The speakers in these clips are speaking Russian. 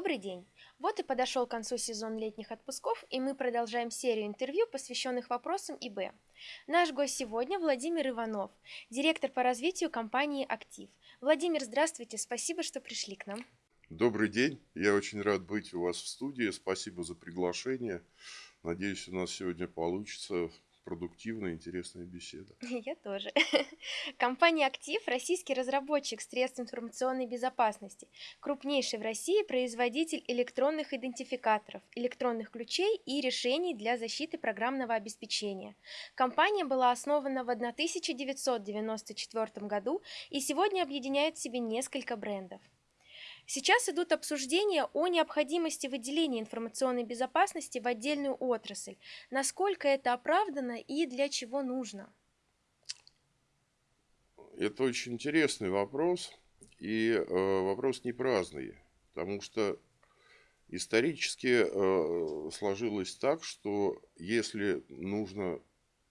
Добрый день! Вот и подошел к концу сезон летних отпусков, и мы продолжаем серию интервью, посвященных вопросам ИБ. Наш гость сегодня Владимир Иванов, директор по развитию компании «Актив». Владимир, здравствуйте, спасибо, что пришли к нам. Добрый день, я очень рад быть у вас в студии, спасибо за приглашение. Надеюсь, у нас сегодня получится продуктивная, интересная беседа. Я тоже. Компания «Актив» – российский разработчик средств информационной безопасности, крупнейший в России производитель электронных идентификаторов, электронных ключей и решений для защиты программного обеспечения. Компания была основана в 1994 году и сегодня объединяет в себе несколько брендов. Сейчас идут обсуждения о необходимости выделения информационной безопасности в отдельную отрасль. Насколько это оправдано и для чего нужно? Это очень интересный вопрос, и э, вопрос не праздный, потому что исторически э, сложилось так, что если нужно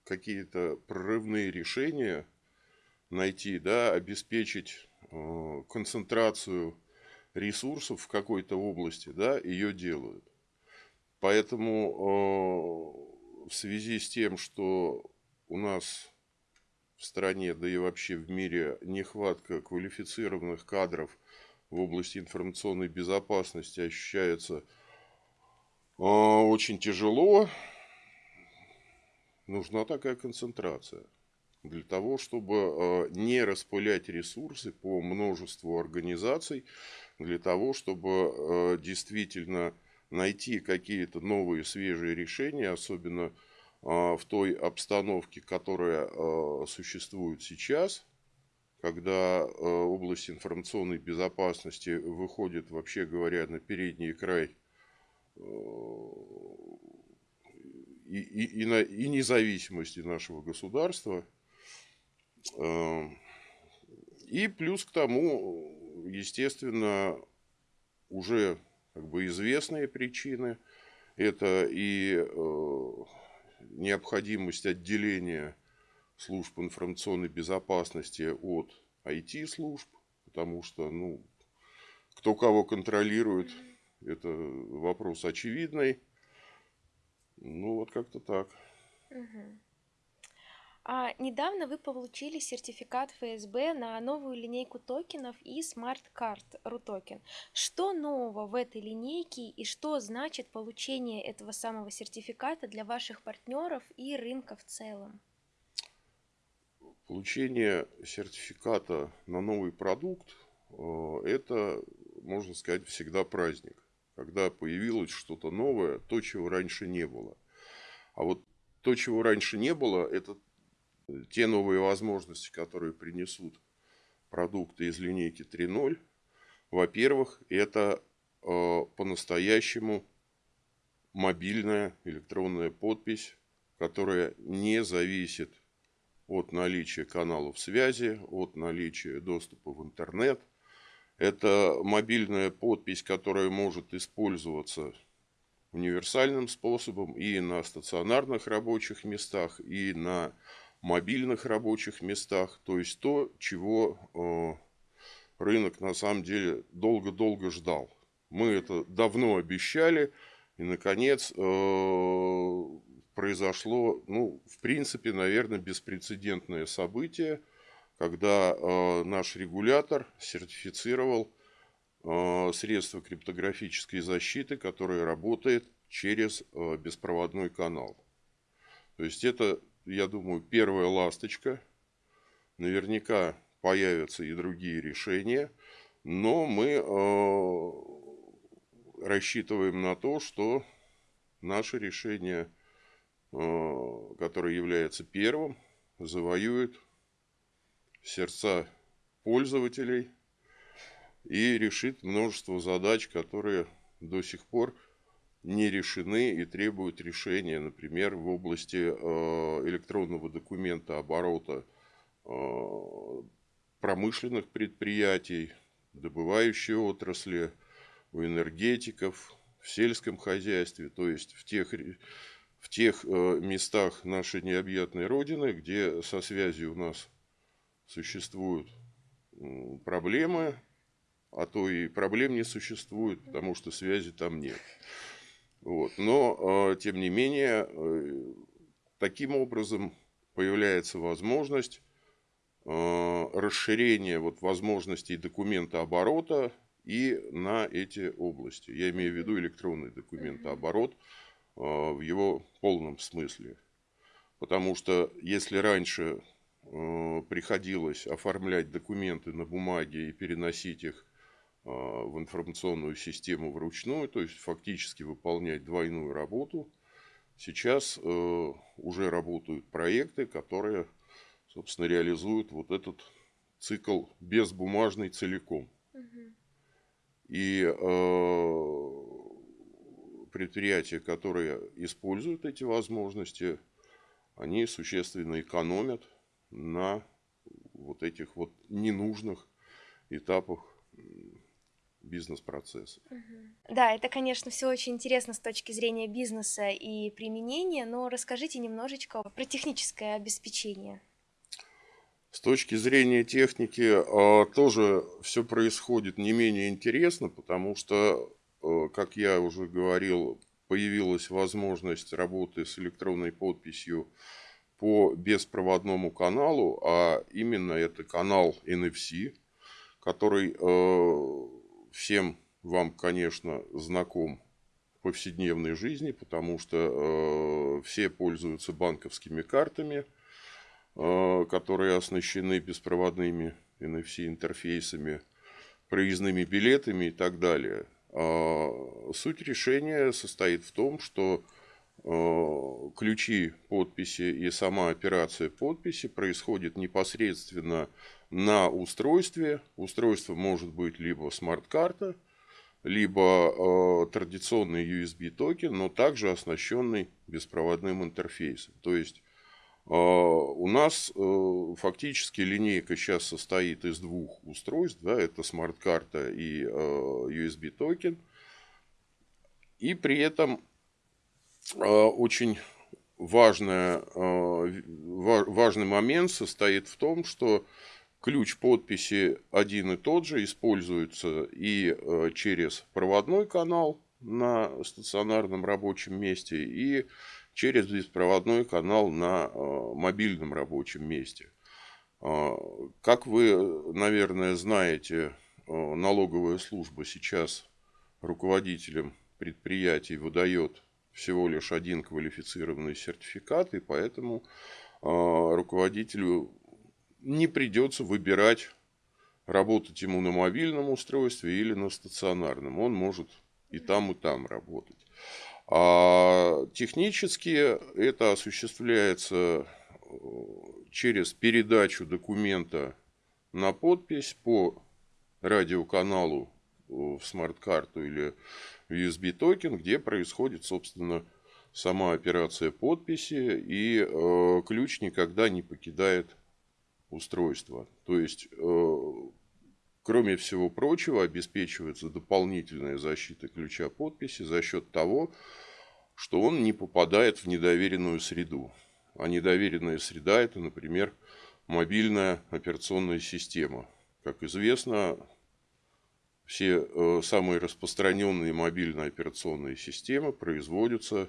какие-то прорывные решения найти, да, обеспечить э, концентрацию ресурсов в какой-то области, да, ее делают. Поэтому э, в связи с тем, что у нас в стране, да и вообще в мире нехватка квалифицированных кадров в области информационной безопасности ощущается э, очень тяжело, нужна такая концентрация для того, чтобы э, не распылять ресурсы по множеству организаций, для того, чтобы э, действительно найти какие-то новые свежие решения, особенно э, в той обстановке, которая существует сейчас, когда область информационной безопасности выходит, вообще говоря, на передний край и, и, и, на, и независимости нашего государства – и плюс к тому, естественно, уже как бы известные причины. Это и э, необходимость отделения служб информационной безопасности от IT-служб, потому что, ну, кто кого контролирует, это вопрос очевидный. Ну, вот как-то так. Угу. А недавно вы получили сертификат ФСБ на новую линейку токенов и смарт-карт RUTOKEN. Что нового в этой линейке и что значит получение этого самого сертификата для ваших партнеров и рынка в целом? Получение сертификата на новый продукт э, – это, можно сказать, всегда праздник. Когда появилось что-то новое, то, чего раньше не было. А вот то, чего раньше не было, это те новые возможности, которые принесут продукты из линейки 3.0, во-первых, это э, по-настоящему мобильная электронная подпись, которая не зависит от наличия каналов связи, от наличия доступа в интернет. Это мобильная подпись, которая может использоваться универсальным способом и на стационарных рабочих местах, и на мобильных рабочих местах, то есть то, чего э, рынок на самом деле долго-долго ждал. Мы это давно обещали, и, наконец, э, произошло, ну, в принципе, наверное, беспрецедентное событие, когда э, наш регулятор сертифицировал средства криптографической защиты, которое работает через беспроводной канал. То есть это я думаю, первая ласточка. Наверняка появятся и другие решения. Но мы э, рассчитываем на то, что наше решение, э, которое является первым, завоюет сердца пользователей и решит множество задач, которые до сих пор не решены и требуют решения, например, в области э, электронного документа оборота э, промышленных предприятий, добывающей отрасли, у энергетиков, в сельском хозяйстве, то есть в тех, в тех э, местах нашей необъятной Родины, где со связью у нас существуют проблемы, а то и проблем не существует, потому что связи там нет. Вот. Но, тем не менее, таким образом появляется возможность расширения вот возможностей документа оборота и на эти области. Я имею в виду электронный документооборот в его полном смысле. Потому что если раньше приходилось оформлять документы на бумаге и переносить их в информационную систему вручную, то есть фактически выполнять двойную работу. Сейчас э, уже работают проекты, которые, собственно, реализуют вот этот цикл безбумажный целиком. И э, предприятия, которые используют эти возможности, они существенно экономят на вот этих вот ненужных этапах бизнес-процесса. Да, это, конечно, все очень интересно с точки зрения бизнеса и применения, но расскажите немножечко про техническое обеспечение. С точки зрения техники а, тоже все происходит не менее интересно, потому что, а, как я уже говорил, появилась возможность работы с электронной подписью по беспроводному каналу, а именно это канал NFC, который а, всем вам, конечно, знаком в повседневной жизни, потому что э, все пользуются банковскими картами, э, которые оснащены беспроводными NFC-интерфейсами, проездными билетами и так далее. А суть решения состоит в том, что э, ключи подписи и сама операция подписи происходит непосредственно на устройстве. Устройство может быть либо смарт-карта, либо э, традиционный USB токен, но также оснащенный беспроводным интерфейсом. То есть э, у нас э, фактически линейка сейчас состоит из двух устройств, да, это смарт-карта и э, USB токен. И при этом э, очень важная, важный момент состоит в том, что Ключ подписи один и тот же, используется и э, через проводной канал на стационарном рабочем месте, и через беспроводной канал на э, мобильном рабочем месте. А, как вы, наверное, знаете, налоговая служба сейчас руководителям предприятий выдает всего лишь один квалифицированный сертификат, и поэтому руководителю не придется выбирать, работать ему на мобильном устройстве или на стационарном. Он может и там, и там работать. А технически это осуществляется э, через передачу документа на подпись по радиоканалу э, в смарт-карту или USB токен, где происходит, собственно, сама операция подписи, и э, ключ никогда не покидает устройства. То есть, э, кроме всего прочего, обеспечивается дополнительная защита ключа подписи за счет того, что он не попадает в недоверенную среду. А недоверенная среда – это, например, мобильная операционная система. Как известно, все э, самые распространенные мобильные операционные системы производятся э,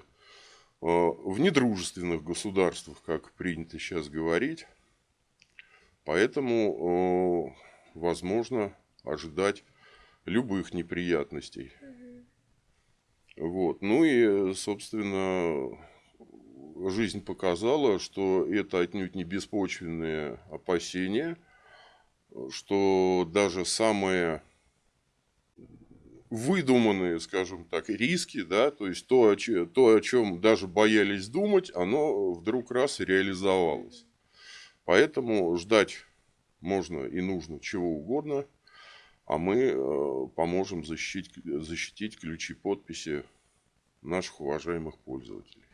в недружественных государствах, как принято сейчас говорить. Поэтому э, возможно ожидать любых неприятностей. Вот. Ну и, собственно, жизнь показала, что это отнюдь не беспочвенные опасения, что даже самые выдуманные, скажем так, риски, да, то есть то, о чем, то, о чем даже боялись думать, оно вдруг раз и реализовалось. Поэтому ждать можно и нужно чего угодно, а мы э, поможем защитить, защитить ключи подписи наших уважаемых пользователей.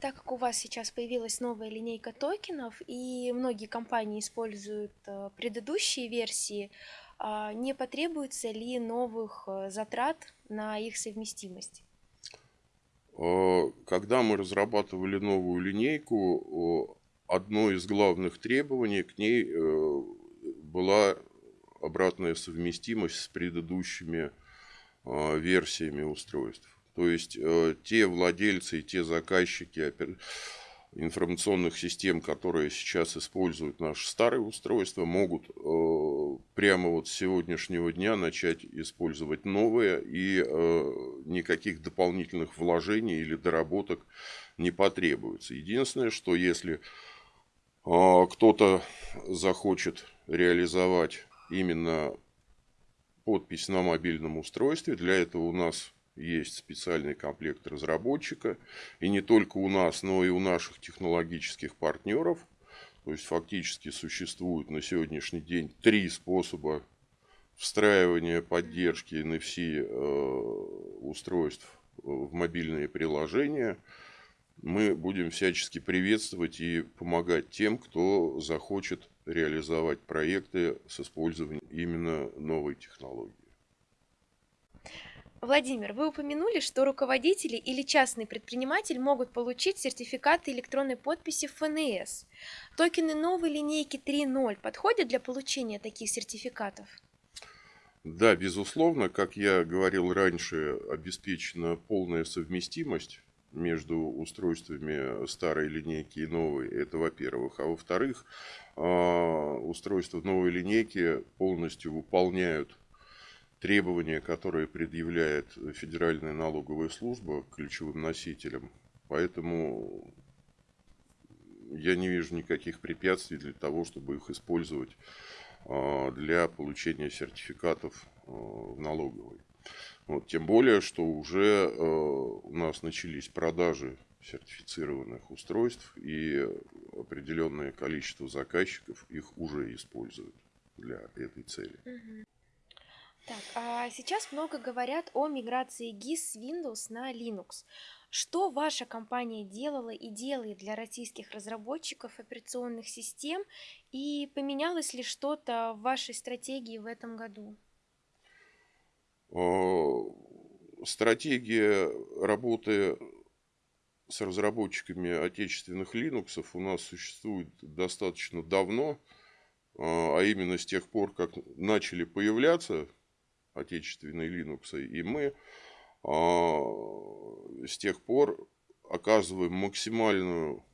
Так как у вас сейчас появилась новая линейка токенов, и многие компании используют э, предыдущие версии, а не потребуется ли новых э, затрат на их совместимость? Э, когда мы разрабатывали новую линейку, одно из главных требований к ней была обратная совместимость с предыдущими версиями устройств. То есть э, те владельцы и те заказчики информационных систем, которые сейчас используют наши старые устройства, могут э, прямо вот с сегодняшнего дня начать использовать новые, и э, никаких дополнительных вложений или доработок не потребуется. Единственное, что если кто-то захочет реализовать именно подпись на мобильном устройстве, для этого у нас есть специальный комплект разработчика. И не только у нас, но и у наших технологических партнеров. То есть фактически существует на сегодняшний день три способа встраивания поддержки NFC э, устройств в мобильные приложения. Мы будем всячески приветствовать и помогать тем, кто захочет реализовать проекты с использованием именно новой технологии. Владимир, вы упомянули, что руководители или частный предприниматель могут получить сертификаты электронной подписи ФНС. Токены новой линейки 3.0 подходят для получения таких сертификатов? Да, безусловно, как я говорил раньше, обеспечена полная совместимость между устройствами старой линейки и новой. Это во-первых. А во-вторых, а, устройства новой линейки полностью выполняют требования, которые предъявляет Федеральная налоговая служба ключевым носителям. Поэтому я не вижу никаких препятствий для того, чтобы их использовать а, для получения сертификатов а, в налоговой. Вот, тем более, что уже а, у нас начались продажи сертифицированных устройств, и определенное количество заказчиков их уже используют для этой цели. Так, а сейчас много говорят о миграции GIS с Windows на Linux. Что ваша компания делала и делает для российских разработчиков операционных систем и поменялось ли что-то в вашей стратегии в этом году? Стратегия работы с разработчиками отечественных Linux у нас существует достаточно давно, а, а именно с тех пор, как начали появляться отечественной Linux. И мы а, с тех пор оказываем максимальную,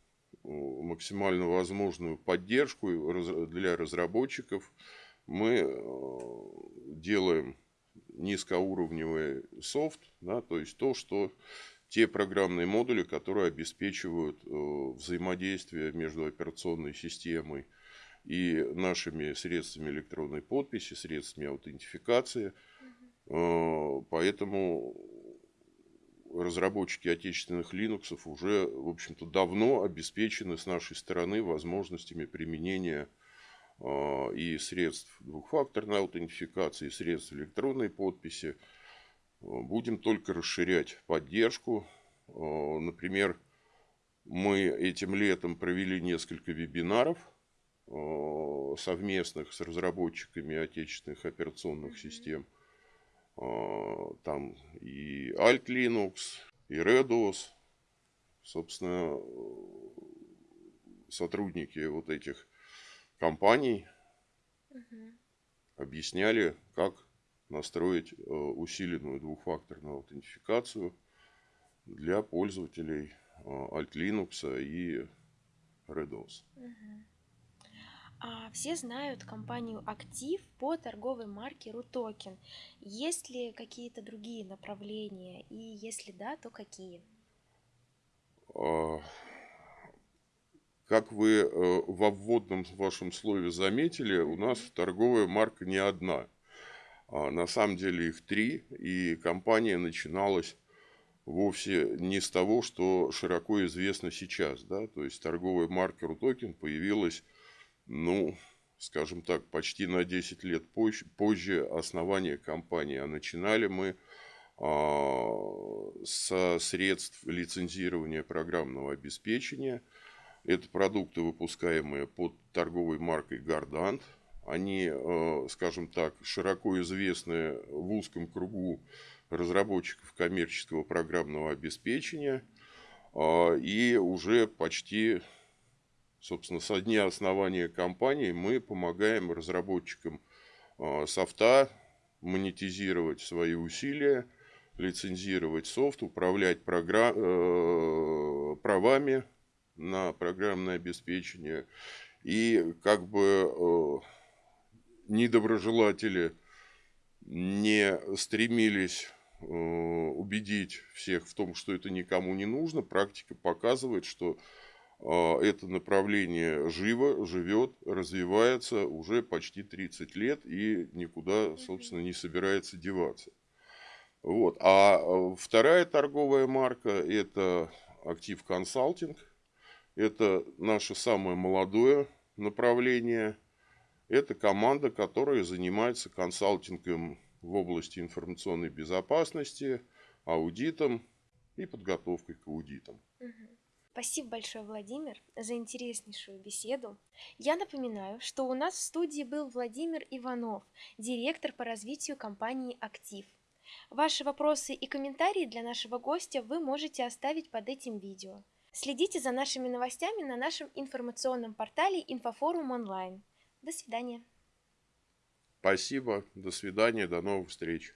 максимально возможную поддержку для разработчиков. Мы а, делаем низкоуровневый софт, да, то есть то, что те программные модули, которые обеспечивают э, взаимодействие между операционной системой и нашими средствами электронной подписи, средствами аутентификации – Э, поэтому разработчики отечественных Linux уже, в общем-то, давно обеспечены с нашей стороны возможностями применения э, и средств двухфакторной аутентификации, и средств электронной подписи. Э, будем только расширять поддержку. Например, мы этим летом провели несколько вебинаров совместных с разработчиками отечественных операционных систем – там и Alt Linux, и RedOS, собственно, сотрудники вот этих компаний угу. объясняли, как настроить э, усиленную двухфакторную аутентификацию для пользователей э, Alt Linux и RedOS. Угу. А, все знают компанию «Актив» по торговой марке «Рутокен». Есть ли какие-то другие направления? И если да, то какие? А, как вы э, во вводном вашем слове заметили, у нас торговая марка не одна. А, на самом деле их три, и компания начиналась вовсе не с того, что широко известно сейчас. Да? То есть торговая марка «Рутокен» появилась ну, скажем так, почти на 10 лет позже, позже основания компании. А начинали мы а, со средств лицензирования программного обеспечения. Это продукты, выпускаемые под торговой маркой Guardant. Они, а, скажем так, широко известны в узком кругу разработчиков коммерческого программного обеспечения. А, и уже почти Собственно, со дня основания компании мы помогаем разработчикам а, софта монетизировать свои усилия, лицензировать софт, управлять программ, э, правами на программное обеспечение. И как бы э, недоброжелатели не стремились э, убедить всех в том, что это никому не нужно, практика показывает, что это направление живо, живет, развивается уже почти 30 лет и никуда, собственно, не собирается деваться. Вот. А, а вторая торговая марка – это Актив Консалтинг. Это наше самое молодое направление. Это команда, которая занимается консалтингом в области информационной безопасности, аудитом и подготовкой к аудитам. Спасибо большое, Владимир, за интереснейшую беседу. Я напоминаю, что у нас в студии был Владимир Иванов, директор по развитию компании «Актив». Ваши вопросы и комментарии для нашего гостя вы можете оставить под этим видео. Следите за нашими новостями на нашем информационном портале Инфофорум онлайн. До свидания. Спасибо, до свидания, до новых встреч.